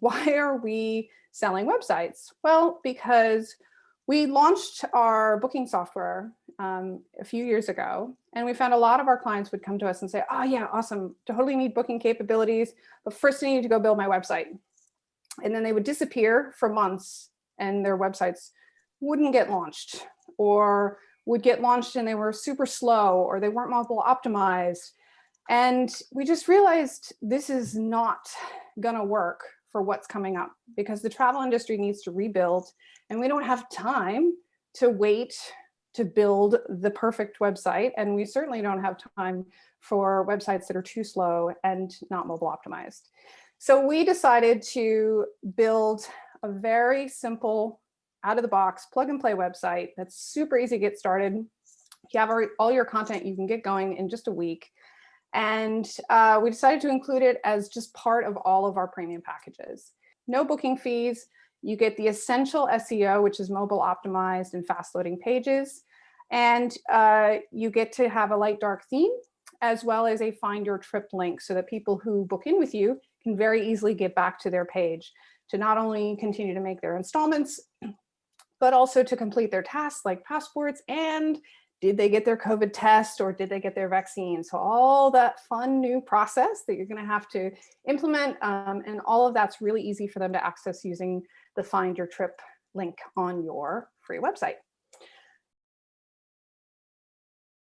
why are we selling websites? Well, because we launched our booking software um, a few years ago, and we found a lot of our clients would come to us and say, oh yeah, awesome, totally need booking capabilities, but first I need to go build my website. And then they would disappear for months and their websites wouldn't get launched or would get launched and they were super slow or they weren't mobile optimized. And we just realized this is not gonna work for what's coming up because the travel industry needs to rebuild and we don't have time to wait to build the perfect website. And we certainly don't have time for websites that are too slow and not mobile optimized. So we decided to build a very simple out of the box plug and play website that's super easy to get started. If you have all your content, you can get going in just a week. And uh, we decided to include it as just part of all of our premium packages. No booking fees. You get the essential SEO, which is mobile optimized and fast loading pages. And uh, you get to have a light dark theme as well as a find your trip link so that people who book in with you can very easily get back to their page to not only continue to make their installments, but also to complete their tasks like passports and did they get their COVID test or did they get their vaccine? So all that fun new process that you're gonna have to implement um, and all of that's really easy for them to access using the find your trip link on your free website.